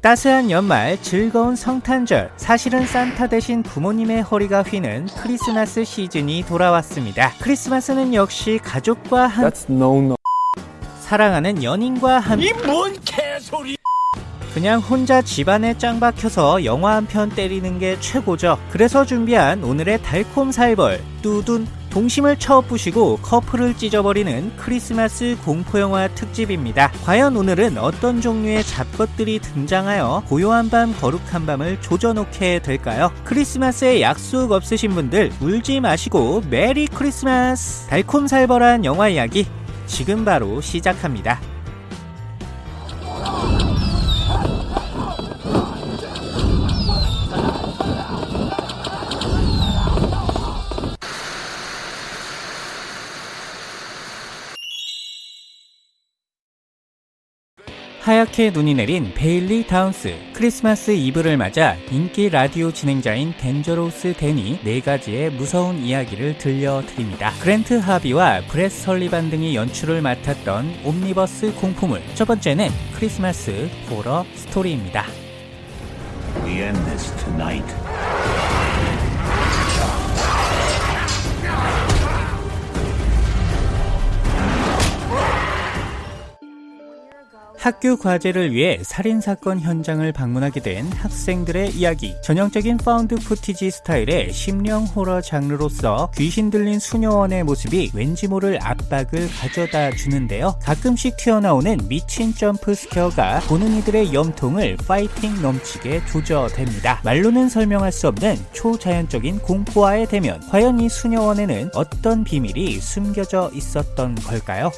따스한 연말 즐거운 성탄절 사실은 산타 대신 부모님의 허리가 휘는 크리스마스 시즌이 돌아왔습니다 크리스마스는 역시 가족과 한 That's no no. 사랑하는 연인과 함 이 뭔 개소리 그냥 혼자 집안에 짱 박혀서 영화 한 편 때리는 게 최고죠. 그래서 준비한 오늘의 달콤 살벌 뚜둔 동심을 쳐부시고 커플을 찢어버리는 크리스마스 공포영화 특집입니다. 과연 오늘은 어떤 종류의 잡것들이 등장하여 고요한 밤 거룩한 밤을 조져놓게 될까요? 크리스마스에 약속 없으신 분들 울지 마시고 메리 크리스마스! 달콤살벌한 영화 이야기 지금 바로 시작합니다. 하얗게 눈이 내린 베일리 다운스 크리스마스 이브를 맞아 인기 라디오 진행자인 Dangerous 댄이 네 가지의 무서운 이야기를 들려드립니다. 그랜트 하비와 브렛 설리반 등이 연출을 맡았던 옴니버스 공포물 첫 번째는 크리스마스 호러 스토리입니다. We end this tonight. 학교 과제를 위해 살인사건 현장을 방문하게 된 학생들의 이야기. 전형적인 found footage 스타일의 심령 호러 장르로서 귀신 들린 수녀원의 모습이 왠지 모를 압박을 가져다 주는데요. 가끔씩 튀어나오는 미친 jump scare가 보는 이들의 염통을 파이팅 넘치게 조져댑니다. 말로는 설명할 수 없는 초자연적인 공포와의 대면. 과연 이 수녀원에는 어떤 비밀이 숨겨져 있었던 걸까요?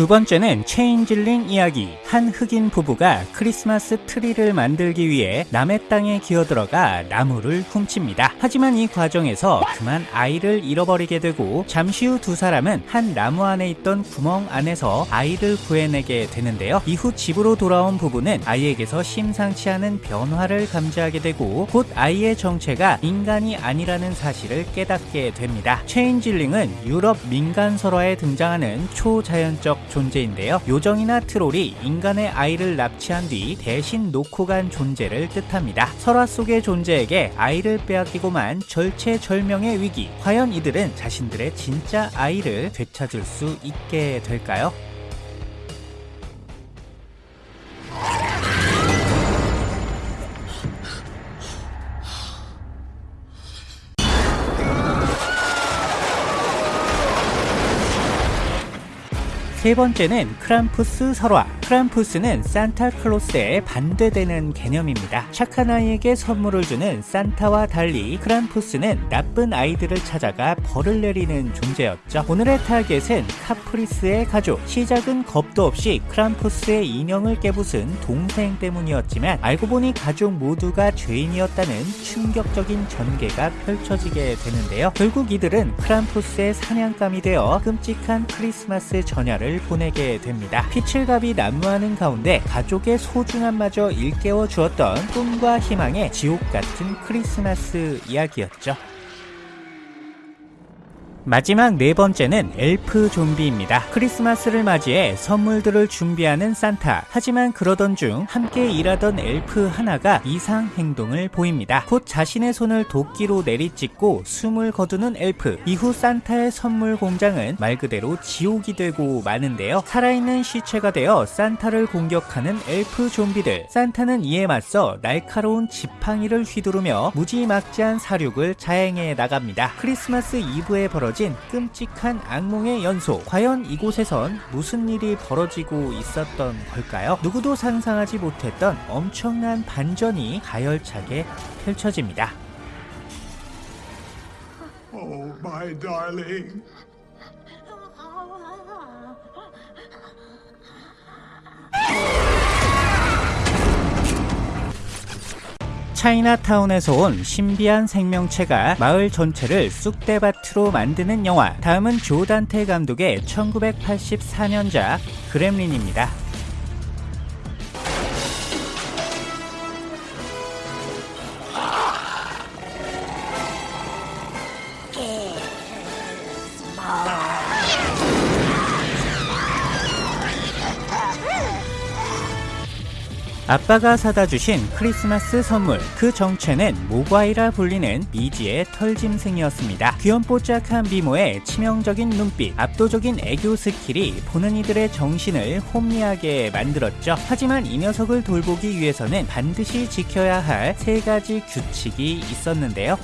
두 번째는 changeling 이야기. 한 흑인 부부가 크리스마스 트리를 만들기 위해 남의 땅에 기어들어가 나무를 훔칩니다. 하지만 이 과정에서 그만 아이를 잃어버리게 되고 잠시 후 두 사람은 한 나무 안에 있던 구멍 안에서 아이를 구해내게 되는데요. 이후 집으로 돌아온 부부는 아이에게서 심상치 않은 변화를 감지하게 되고 곧 아이의 정체가 인간이 아니라는 사실을 깨닫게 됩니다. changeling은 유럽 민간 설화에 등장하는 초자연적 존재인데요. 요정이나 트롤이 인간의 아이를 납치한 뒤 대신 놓고 간 존재를 뜻합니다. 설화 속의 존재에게 아이를 빼앗기고만 절체절명의 위기. 과연 이들은 자신들의 진짜 아이를 되찾을 수 있게 될까요? 세 번째는 크람푸스 설화. 크람푸스는 산타클로스에 반대되는 개념입니다. 착한 아이에게 선물을 주는 산타와 달리 크람푸스는 나쁜 아이들을 찾아가 벌을 내리는 존재였죠. 오늘의 타겟은 카프리스의 가족. 시작은 겁도 없이 크람푸스의 인형을 깨부순 동생 때문이었지만 알고 보니 가족 모두가 죄인이었다는 충격적인 전개가 펼쳐지게 되는데요. 결국 이들은 크람푸스의 사냥감이 되어 끔찍한 크리스마스 전야를 보내게 됩니다. 피칠갑이 난무하는 가운데 가족의 소중함마저 일깨워 주었던 꿈과 희망의 지옥 같은 크리스마스 이야기였죠. 마지막 네 번째는 엘프 좀비입니다. 크리스마스를 맞이해 선물들을 준비하는 산타. 하지만 그러던 중 함께 일하던 엘프 하나가 이상 행동을 보입니다. 곧 자신의 손을 도끼로 내리찍고 숨을 거두는 엘프. 이후 산타의 선물 공장은 말 그대로 지옥이 되고 마는데요. 살아있는 시체가 되어 산타를 공격하는 엘프 좀비들. 산타는 이에 맞서 날카로운 지팡이를 휘두르며 무지막지한 사륙을 자행해 나갑니다. 크리스마스 이브에 벌어진 끔찍한 악몽의 연속. 과연 이곳에선 무슨 일이 벌어지고 있었던 걸까요? 누구도 상상하지 못했던 엄청난 반전이 가열차게 펼쳐집니다. Oh, my darling. 차이나타운에서 온 신비한 생명체가 마을 전체를 쑥대밭으로 만드는 영화. 다음은 조단테 감독의 1984년작 그렘린입니다. 아빠가 사다 주신 크리스마스 선물 그 정체는 모과이라 불리는 미지의 털짐승이었습니다. 귀염뽀짝한 미모에 치명적인 눈빛, 압도적인 애교 스킬이 보는 이들의 정신을 혼미하게 만들었죠. 하지만 이 녀석을 돌보기 위해서는 반드시 지켜야 할 세 가지 규칙이 있었는데요.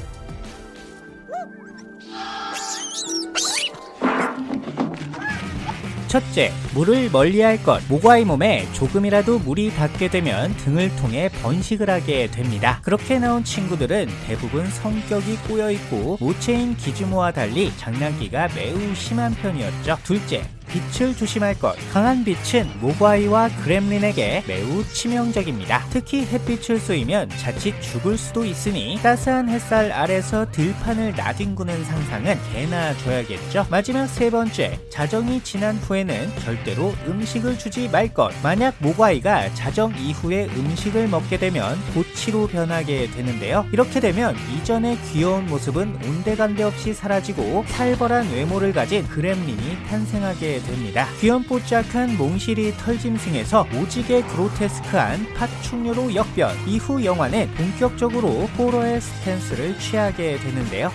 첫째, 물을 멀리할 것. 모과의 몸에 조금이라도 물이 닿게 되면 등을 통해 번식을 하게 됩니다. 그렇게 나온 친구들은 대부분 성격이 꼬여 있고 모체인 기즈모와 달리 장난기가 매우 심한 편이었죠. 둘째, 빛을 조심할 것. 강한 빛은 모과이와 그렘린에게 매우 치명적입니다. 특히 햇빛을 쏘이면 자칫 죽을 수도 있으니 따스한 햇살 아래서 들판을 나뒹구는 상상은 개나 줘야겠죠. 마지막 세 번째, 자정이 지난 후에는 절대로 음식을 주지 말 것. 만약 모과이가 자정 이후에 음식을 먹게 되면 보치로 변하게 되는데요. 이렇게 되면 이전의 귀여운 모습은 온데간데 없이 사라지고 살벌한 외모를 가진 그렘린이 탄생하게 됩니다. 귀염뽀짝한 몽실이 털짐승에서 오지게 그로테스크한 파충류로 역변. 이후 영화는 본격적으로 호러의 스탠스를 취하게 되는데요.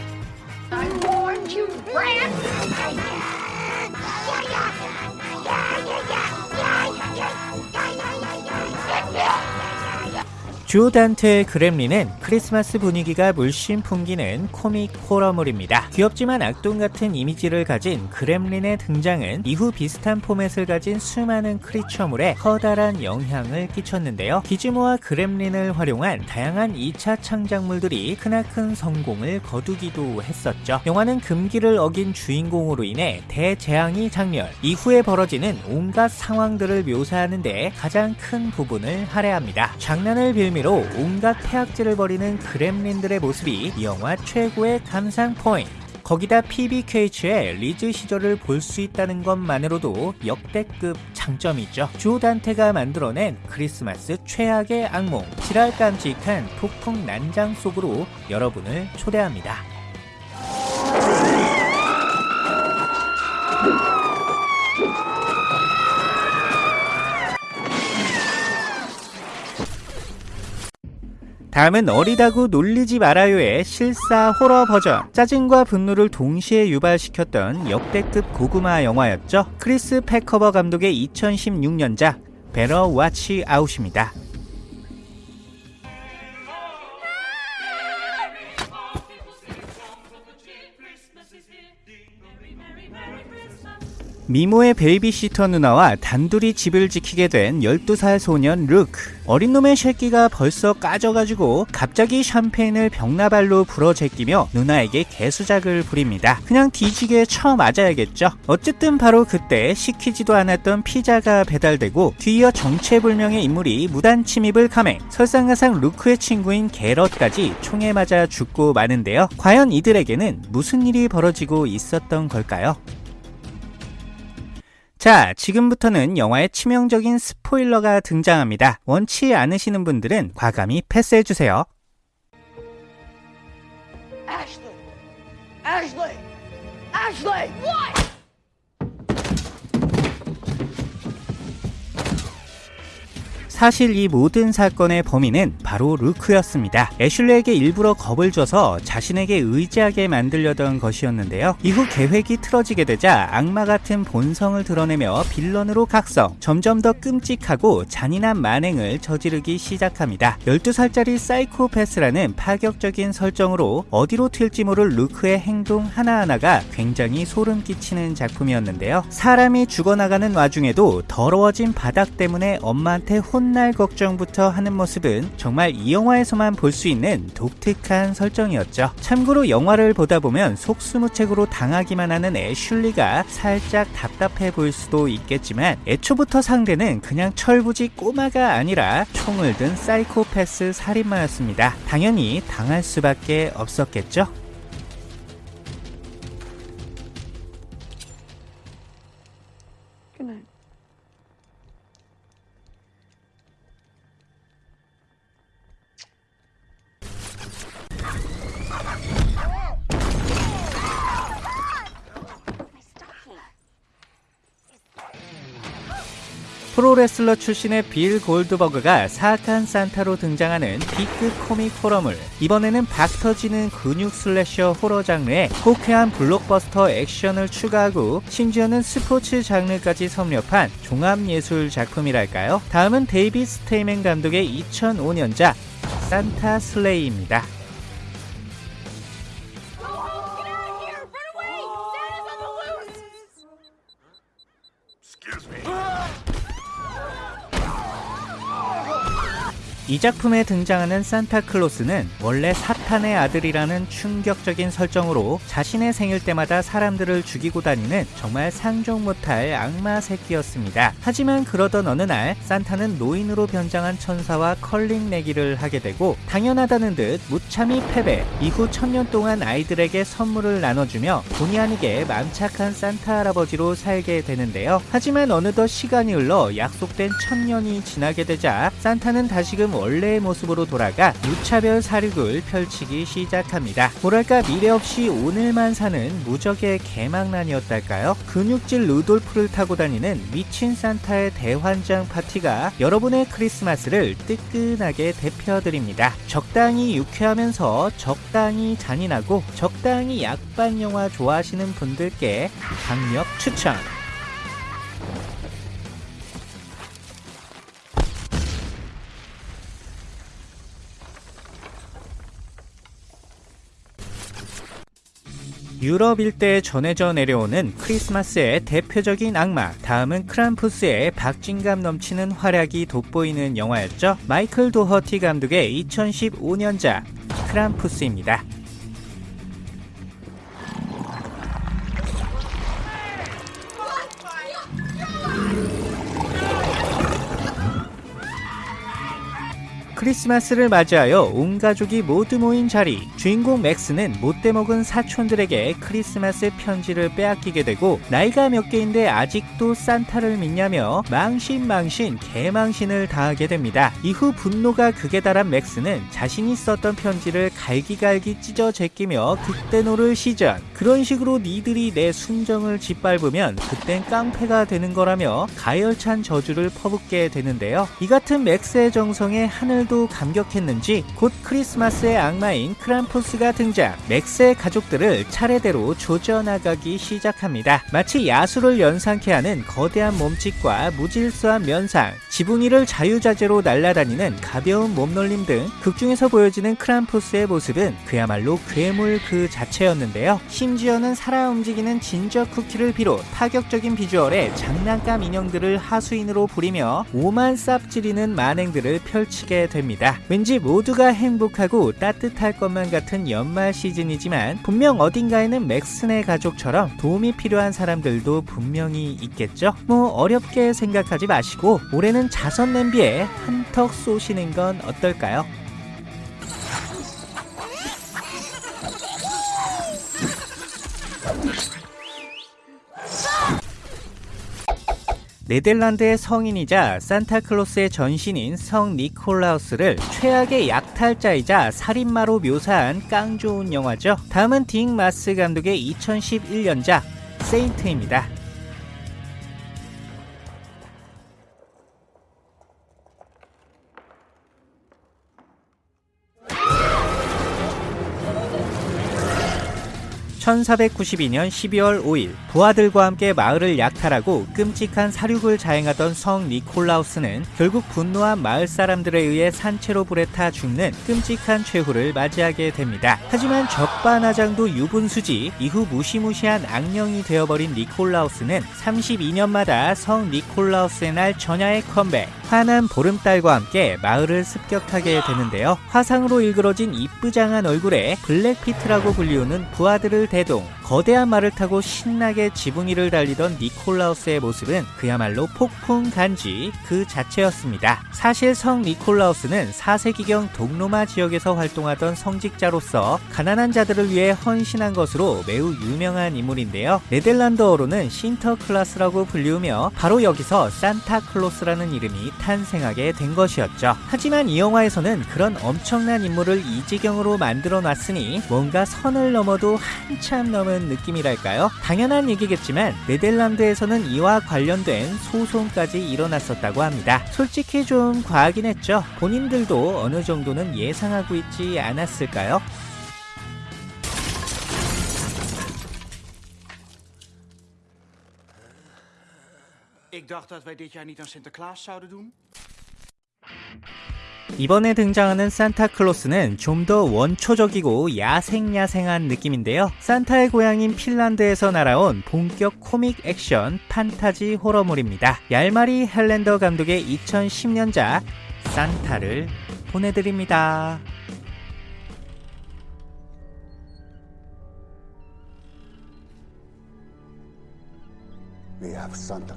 주 단트의 그렘린은 크리스마스 분위기가 물씬 풍기는 코믹 호러물입니다. 귀엽지만 악동 같은 이미지를 가진 그렘린의 등장은 이후 비슷한 포맷을 가진 수많은 크리처물에 커다란 영향을 끼쳤는데요. 기즈모와 그렘린을 활용한 다양한 2차 창작물들이 크나큰 성공을 거두기도 했었죠. 영화는 금기를 어긴 주인공으로 인해 대재앙이 장렬, 이후에 벌어지는 온갖 상황들을 묘사하는데 가장 큰 부분을 할애합니다. 장난을 빌미 의미로 온갖 태악질을 벌이는 그렘린들의 모습이 이 영화 최고의 감상 포인트. 거기다 PBKH의 리즈 시절을 볼 수 있다는 것만으로도 역대급 장점이죠. 조 단테가 만들어낸 크리스마스 최악의 악몽, 지랄 깜찍한 폭풍 난장 속으로 여러분을 초대합니다. 다음은 어리다고 놀리지 말아요의 실사 호러 버전. 짜증과 분노를 동시에 유발시켰던 역대급 고구마 영화였죠. 크리스 패커버 감독의 2016년작 Better Watch Out입니다. 미모의 베이비시터 누나와 단둘이 집을 지키게 된 12살 소년 루크. 어린 놈의 새끼가 벌써 까져가지고 갑자기 샴페인을 병나발로 불어 제끼며 누나에게 개수작을 부립니다. 그냥 뒤지게 쳐 맞아야겠죠. 어쨌든 바로 그때 시키지도 않았던 피자가 배달되고 뒤이어 정체불명의 인물이 무단 침입을 감행. 설상가상 루크의 친구인 게럿까지 총에 맞아 죽고 마는데요. 과연 이들에게는 무슨 일이 벌어지고 있었던 걸까요? 자, 지금부터는 영화의 치명적인 스포일러가 등장합니다. 원치 않으시는 분들은 과감히 패스해주세요. Ashley! Ashley! 사실 이 모든 사건의 범인은 바로 루크였습니다. 애슐레에게 일부러 겁을 줘서 자신에게 의지하게 만들려던 것이었는데요. 이후 계획이 틀어지게 되자 악마 같은 본성을 드러내며 빌런으로 각성, 점점 더 끔찍하고 잔인한 만행을 저지르기 시작합니다. 12살짜리 사이코패스라는 파격적인 설정으로 어디로 튈지 모를 루크의 행동 하나하나가 굉장히 소름 끼치는 작품이었는데요. 사람이 죽어나가는 와중에도 더러워진 바닥 때문에 엄마한테 혼 훗날 걱정부터 하는 모습은 정말 이 영화에서만 볼 수 있는 독특한 설정이었죠. 참고로 영화를 보다 보면 속수무책으로 당하기만 하는 애슐리가 살짝 답답해 보일 수도 있겠지만 애초부터 상대는 그냥 철부지 꼬마가 아니라 총을 든 사이코패스 살인마였습니다. 당연히 당할 수밖에 없었겠죠. 프로레슬러 출신의 빌 골드버그가 사악한 산타로 등장하는 B급 코믹 호러물 이번에는 박 터지는 근육 slasher 호러 장르에 호쾌한 블록버스터 액션을 추가하고 심지어는 스포츠 장르까지 섭렵한 종합예술 작품이랄까요? 다음은 데이빗 스테이맨 감독의 2005년작 Santa's Slay입니다. 이 작품에 등장하는 산타클로스는 원래 사탄의 아들이라는 충격적인 설정으로 자신의 생일 때마다 사람들을 죽이고 다니는 정말 상종 못할 악마 새끼였습니다. 하지만 그러던 어느 날 산타는 노인으로 변장한 천사와 컬링 내기를 하게 되고 당연하다는 듯 무참히 패배 이후 천년 동안 아이들에게 선물을 나눠주며 본의 아니게 맘착한 산타 할아버지로 살게 되는데요. 하지만 어느덧 시간이 흘러 약속된 천년이 지나게 되자 산타는 다시금 원래의 모습으로 돌아가 무차별 사륙을 펼치기 시작합니다. 뭐랄까 미래 없이 오늘만 사는 무적의 개망난이었달까요? 근육질 루돌프를 타고 다니는 미친 산타의 대환장 파티가 여러분의 크리스마스를 뜨끈하게 대표드립니다. 적당히 유쾌하면서 적당히 잔인하고 적당히 약반 영화 좋아하시는 분들께 강력 추천! 유럽 일대에 전해져 내려오는 크리스마스의 대표적인 악마 다음은 크람푸스의 박진감 넘치는 활약이 돋보이는 영화였죠. 마이클 도허티 감독의 2015년작 크람푸스입니다 크리스마스를 맞이하여 온 가족이 모두 모인 자리. 주인공 맥스는 못돼 먹은 사촌들에게 크리스마스 편지를 빼앗기게 되고 나이가 몇 개인데 아직도 산타를 믿냐며 망신망신 개망신을 당하게 됩니다. 이후 분노가 극에 달한 맥스는 자신이 썼던 편지를 갈기갈기 찢어 제끼며 극대노를 시전. 그런 식으로 니들이 내 순정을 짓밟으면 그땐 깡패가 되는 거라며 가열찬 저주를 퍼붓게 되는데요. 이 같은 맥스의 정성에 하늘도 감격했는지 곧 크리스마스의 악마인 크람푸스가 등장 맥스의 가족들을 차례대로 조져나가기 시작합니다. 마치 야수를 연상케 하는 거대한 몸집과 무질서한 면상 지붕 위를 자유자재로 날아다니는 가벼운 몸놀림 등 극중에서 보여지는 크람푸스의 모습은 그야말로 괴물 그 자체였는데요. 심지어는 살아 움직이는 진저 쿠키를 비롯 파격적인 비주얼의 장난감 인형들을 하수인으로 부리며 오만 쌉지리는 만행들을 펼치게 됩니다. 왠지 모두가 행복하고 따뜻할 것만 같은 연말 시즌이지만 분명 어딘가에는 맥슨의 가족처럼 도움이 필요한 사람들도 분명히 있겠죠? 뭐 어렵게 생각하지 마시고 올해는 자선 냄비에 한턱 쏘시는 건 어떨까요? 네덜란드의 성인이자 산타클로스의 전신인 성 니콜라우스를 최악의 약탈자이자 살인마로 묘사한 깡 좋은 영화죠. 다음은 딕 마스 감독의 2011년작 세인트입니다. (1492년 12월 5일) 부하들과 함께 마을을 약탈하고 끔찍한 사륙을 자행하던 성 니콜라우스는 결국 분노한 마을 사람들에 의해 산채로 불에 타 죽는 끔찍한 최후를 맞이하게 됩니다. 하지만 적반하장도 유분수지 이후 무시무시한 악령이 되어버린 니콜라우스는 32년마다 성 니콜라우스의 날 전야의 컴백 환한 보름달과 함께 마을을 습격하게 되는데요. 화상으로 일그러진 이쁘장한 얼굴에 블랙피트라고 불리우는 부하들을 대동 거대한 말을 타고 신나게 지붕 위를 달리던 니콜라우스의 모습은 그야말로 폭풍 간지 그 자체였습니다. 사실 성 니콜라우스는 4세기경 동로마 지역에서 활동하던 성직자로서 가난한 자들을 위해 헌신한 것으로 매우 유명한 인물인데요. 네덜란드어로는 신터클라스라고 불리우며 바로 여기서 산타클로스라는 이름이 탄생하게 된 것이었죠. 하지만 이 영화에서는 그런 엄청난 인물을 이지경으로 만들어 놨으니 뭔가 선을 넘어도 한참 넘은 느낌이랄까요? 당연한 얘기겠지만 네덜란드에서는 이와 관련된 소송까지 일어났었다고 합니다. 솔직히 좀 과하긴 했죠. 본인들도 어느 정도는 예상하고 있지 않았을까요? 이번에 등장하는 산타클로스는 좀 더 원초적이고 야생야생한 느낌인데요. 산타의 고향인 핀란드에서 날아온 본격 코믹 액션 판타지 호러물입니다. 얄마리 헬랜더 감독의 2010년작 산타를 보내드립니다. We have Santa.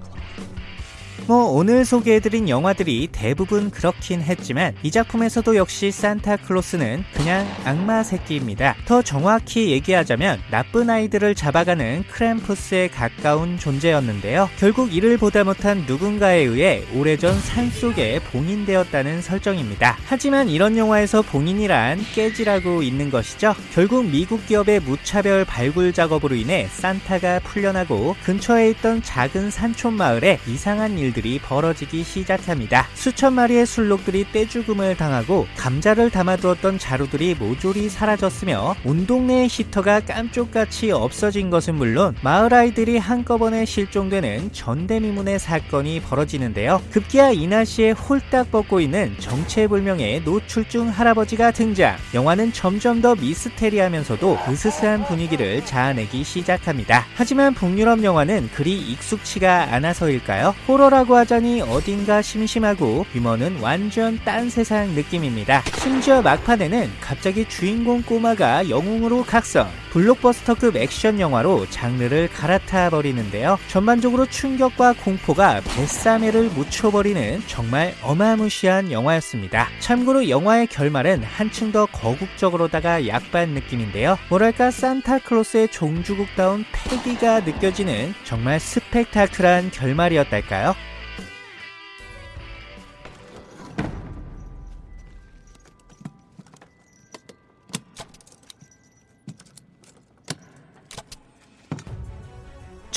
뭐 오늘 소개해드린 영화들이 대부분 그렇긴 했지만 이 작품에서도 역시 산타클로스는 그냥 악마 새끼입니다. 더 정확히 얘기하자면 나쁜 아이들을 잡아가는 크램푸스에 가까운 존재였는데요. 결국 이를 보다 못한 누군가에 의해 오래전 산속에 봉인되었다는 설정입니다. 하지만 이런 영화에서 봉인이란 깨지라고 있는 것이죠. 결국 미국 기업의 무차별 발굴 작업으로 인해 산타가 풀려나고 근처에 있던 작은 산촌 마을에 이상한 일 들이 벌어지기 시작합니다. 수천 마리의 술록들이 떼죽음을 당하고 감자를 담아두었던 자루들이 모조리 사라졌으며 온 동네의 히터가 깜쪽같이 없어진 것은 물론 마을 아이들이 한꺼번에 실종되는 전대미문의 사건이 벌어지는데요. 급기야 이나시에 홀딱 벗고 있는 정체불명의 노출중 할아버지가 등장. 영화는 점점 더 미스테리하면서도 으스스한 분위기를 자아내기 시작합니다. 하지만 북유럽 영화는 그리 익숙치가 않아서일까요? 호러라고 하자니 어딘가 심심하고 유머는 완전 딴 세상 느낌입니다. 심지어 막판에는 갑자기 주인공 꼬마가 영웅으로 각성. 블록버스터급 액션 영화로 장르를 갈아타 버리는데요. 전반적으로 충격과 공포가 뱃사매를 묻혀버리는 정말 어마무시한 영화였습니다. 참고로 영화의 결말은 한층 더 거국적으로다가 약반 느낌인데요. 뭐랄까 산타클로스의 종주국다운 패기가 느껴지는 정말 스펙타클한 결말이었달까요?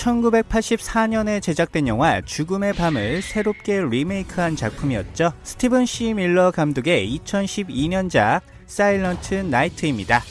(1984년에) 제작된 영화 죽음의 밤을 새롭게 리메이크한 작품이었죠. 스티븐 C. 밀러 감독의 2012년작 사일런트 나이트입니다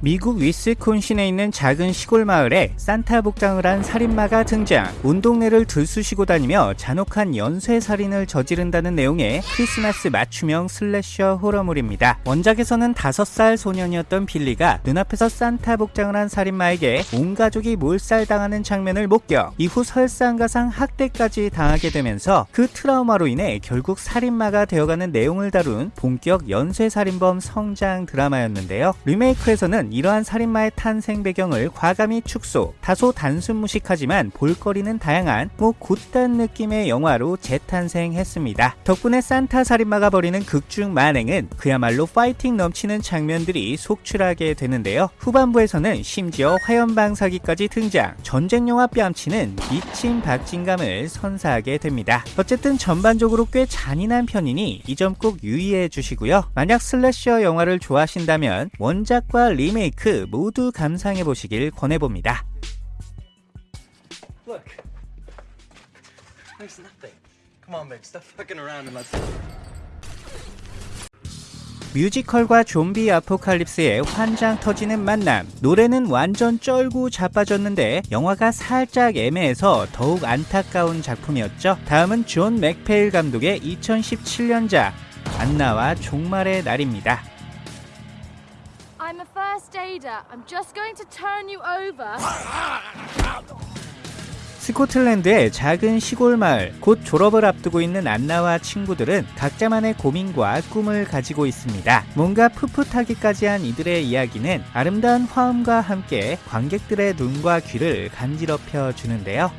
미국 위스콘신에 있는 작은 시골 마을에 산타 복장을 한 살인마가 등장. 온 동네를 들쑤시고 다니며 잔혹한 연쇄 살인을 저지른다는 내용의 크리스마스 맞춤형 슬래셔 호러물입니다. 원작에서는 5살 소년이었던 빌리가 눈앞에서 산타 복장을 한 살인마에게 온 가족이 몰살당하는 장면을 목격. 이후 설상가상 학대까지 당하게 되면서 그 트라우마로 인해 결국 살인마가 되어가는 내용을 다룬 본격 연쇄 살인범 성장 드라마였는데요. 리메이크에서는 이러한 살인마의 탄생 배경을 과감히 축소, 다소 단순 무식하지만 볼거리는 다양한 뭐 굿단 느낌의 영화로 재탄생했습니다. 덕분에 산타 살인마가 벌이는 극중 만행은 그야말로 파이팅 넘치는 장면들이 속출하게 되는데요. 후반부에서는 심지어 화염방사기까지 등장, 전쟁 영화 뺨치는 미친 박진감을 선사하게 됩니다. 어쨌든 전반적으로 꽤 잔인한 편이니 이 점 꼭 유의해 주시고요. 만약 슬래셔 영화를 좋아하신다면 원작과 리메 이크 모두 감상해 보시길 권해봅니다. Look. There's nothing. Come on, babe. Stop fucking around and let's. 뮤지컬과 좀비 아포칼립스의 환장 터지는 만남. 노래는 완전 쩔고 자빠졌는데 영화가 살짝 애매해서 더욱 안타까운 작품이었죠. 다음은 존 맥페일 감독의 2017년작 안나와 종말의 날입니다. I'm a first aider. I'm just going to turn you over. 스코틀랜드의 작은 시골 마을, 곧 졸업을 앞두고 있는 안나와 친구들은 각자만의 고민과 꿈을 가지고 있습니다. 뭔가 풋풋하기까지 한 이들의 이야기는 아름다운 화음과 함께 관객들의 눈과 귀를 간지럽혀 주는데요.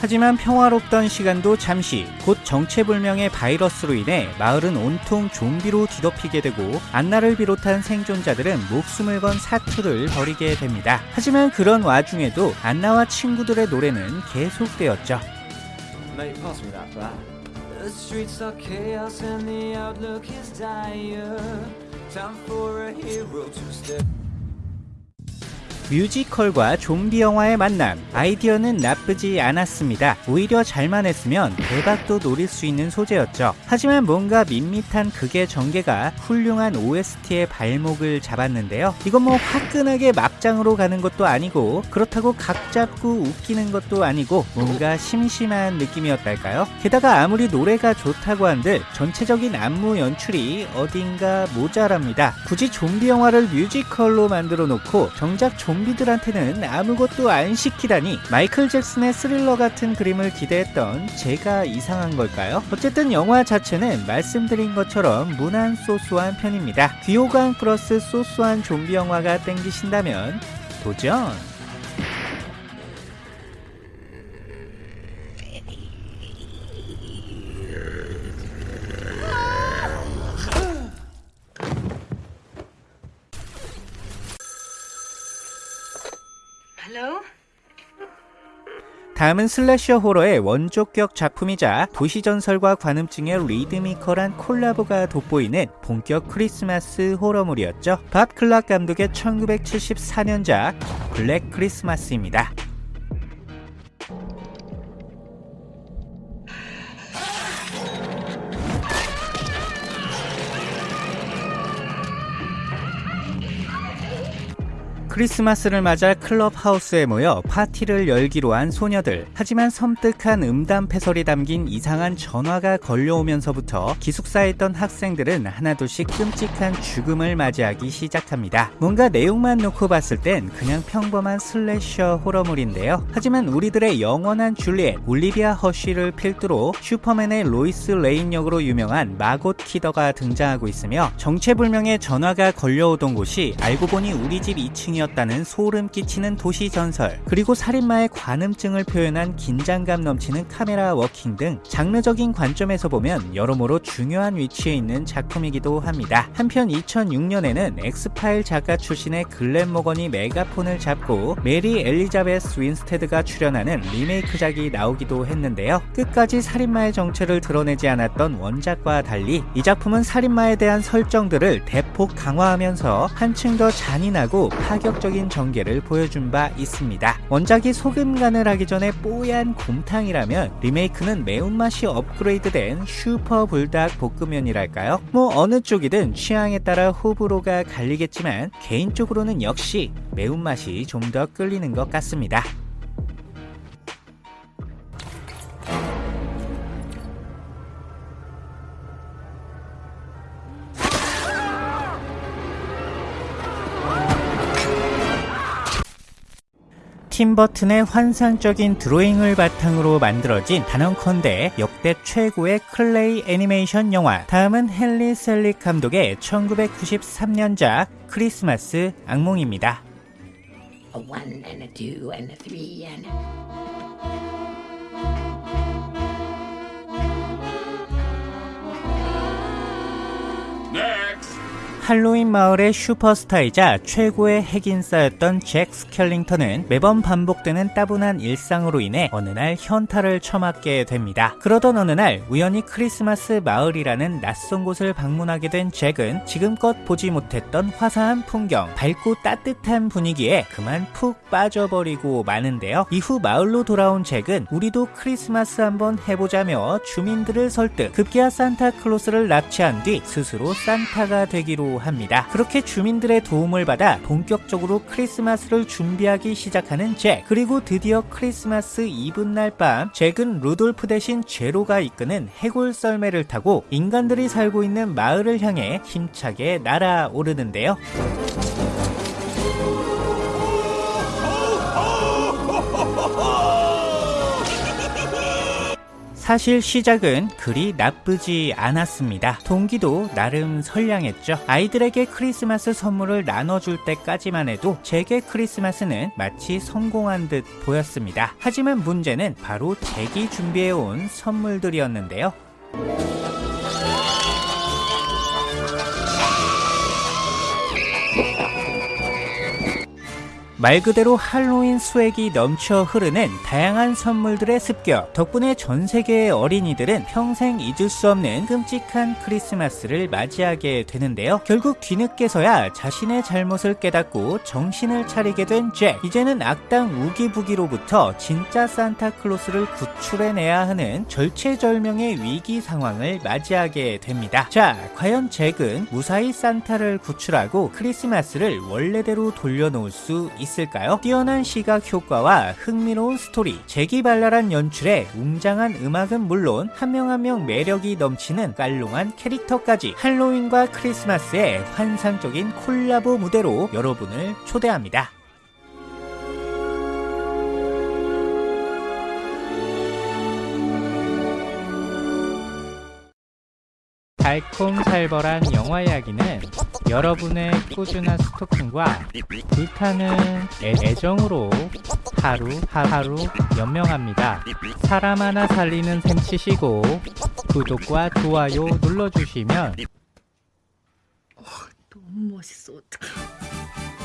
하지만 평화롭던 시간도 잠시 곧 정체불명의 바이러스로 인해 마을은 온통 좀비로 뒤덮이게 되고 안나를 비롯한 생존자들은 목숨을 건 사투를 벌이게 됩니다. 하지만 그런 와중에도 안나와 친구들의 노래는 계속되었죠. 뮤지컬과 좀비 영화의 만남 아이디어는 나쁘지 않았습니다. 오히려 잘만 했으면 대박도 노릴 수 있는 소재였죠. 하지만 뭔가 밋밋한 극의 전개가 훌륭한 OST의 발목을 잡았는데요. 이건 뭐 화끈하게 막장으로 가는 것도 아니고 그렇다고 각 잡고 웃기는 것도 아니고 뭔가 심심한 느낌이었달까요? 게다가 아무리 노래가 좋다고 한들 전체적인 안무 연출이 어딘가 모자랍니다. 굳이 좀비 영화를 뮤지컬로 만들어 놓고 정작 좀비들한테는 아무것도 안 시키다니 마이클 잭슨의 스릴러 같은 그림을 기대했던 제가 이상한 걸까요? 어쨌든 영화 자체는 말씀드린 것처럼 무난 소소한 편입니다. 귀호강 플러스 소소한 좀비 영화가 땡기신다면 도전! 다음은 슬래셔 호러의 원조격 작품이자 도시전설과 관음증의 리드미컬한 콜라보가 돋보이는 본격 크리스마스 호러물이었죠. 밥 클락 감독의 1974년작 블랙 크리스마스입니다. 크리스마스를 맞아 클럽하우스에 모여 파티를 열기로 한 소녀들. 하지만 섬뜩한 음담패설이 담긴 이상한 전화가 걸려오면서부터 기숙사에 있던 학생들은 하나둘씩 끔찍한 죽음을 맞이하기 시작합니다. 뭔가 내용만 놓고 봤을 땐 그냥 평범한 slasher 호러물인데요. 하지만 우리들의 영원한 줄리엣, 올리비아 허쉬를 필두로 슈퍼맨의 로이스 레인 역으로 유명한 마고 키더가 등장하고 있으며 정체불명의 전화가 걸려오던 곳이 알고 보니 우리 집 2층이었다는 소름 끼치는 도시 전설, 그리고 살인마의 관음증을 표현한 긴장감 넘치는 카메라 워킹 등 장르적인 관점에서 보면 여러모로 중요한 위치에 있는 작품이기도 합니다. 한편 2006년에는 엑스파일 작가 출신의 글렌 모건이 메가폰을 잡고 메리 엘리자베스 윈스테드가 출연하는 리메이크작이 나오기도 했는데요. 끝까지 살인마의 정체를 드러내지 않았던 원작과 달리 이 작품은 살인마에 대한 설정들을 대폭 강화하면서 한층 더 잔인하고 파격 파격적인 전개를 보여준 바 있습니다. 원작이 소금 간을 하기 전에 뽀얀 곰탕이라면 리메이크는 매운맛이 업그레이드된 슈퍼 불닭 볶음면이랄까요? 뭐 어느 쪽이든 취향에 따라 호불호가 갈리겠지만 개인적으로는 역시 매운맛이 좀 더 끌리는 것 같습니다. 팀 버튼의 환상적인 드로잉을 바탕으로 만들어진 단언컨대 역대 최고의 클레이 애니메이션 영화 다음은 헨리 셀릭 감독의 1993년작 크리스마스 악몽입니다. A 할로윈 마을의 슈퍼스타이자 최고의 핵인싸였던 잭 스켈링턴은 매번 반복되는 따분한 일상으로 인해 어느 날 현타를 처맞게 됩니다. 그러던 어느 날 우연히 크리스마스 마을이라는 낯선 곳을 방문하게 된 잭은 지금껏 보지 못했던 화사한 풍경, 밝고 따뜻한 분위기에 그만 푹 빠져버리고 마는데요. 이후 마을로 돌아온 잭은 우리도 크리스마스 한번 해보자며 주민들을 설득, 급기야 산타클로스를 납치한 뒤 스스로 산타가 되기로 합니다. 그렇게 주민들의 도움을 받아 본격적으로 크리스마스를 준비하기 시작하는 잭. 그리고 드디어 크리스마스 이브날 밤 잭은 루돌프 대신 제로가 이끄는 해골 썰매를 타고 인간들이 살고 있는 마을을 향해 힘차게 날아오르는데요. 사실 시작은 그리 나쁘지 않았습니다. 동기도 나름 선량했죠. 아이들에게 크리스마스 선물을 나눠줄 때까지만 해도 제게 크리스마스는 마치 성공한 듯 보였습니다. 하지만 문제는 바로 제기 준비해온 선물들이었는데요. 말 그대로 할로윈 수액이 넘쳐 흐르는 다양한 선물들의 습격 덕분에 전 세계의 어린이들은 평생 잊을 수 없는 끔찍한 크리스마스를 맞이하게 되는데요. 결국 뒤늦게서야 자신의 잘못을 깨닫고 정신을 차리게 된 잭. 이제는 악당 우기부기로부터 진짜 산타클로스를 구출해내야 하는 절체절명의 위기 상황을 맞이하게 됩니다. 자, 과연 잭은 무사히 산타를 구출하고 크리스마스를 원래대로 돌려놓을 수 있을까요? 뛰어난 시각 효과와 흥미로운 스토리, 재기발랄한 연출에 웅장한 음악은 물론 한명 한 명 매력이 넘치는 깔롱한 캐릭터까지 할로윈과 크리스마스의 환상적인 콜라보 무대로 여러분을 초대합니다. 달콤살벌한 영화 이야기는 여러분의 꾸준한 스토킹과 불타는 애- 애정으로 하루 하루 연명합니다. 사람 하나 살리는 셈 치시고 구독과 좋아요 눌러주시면 너무 멋있어. 어떡해.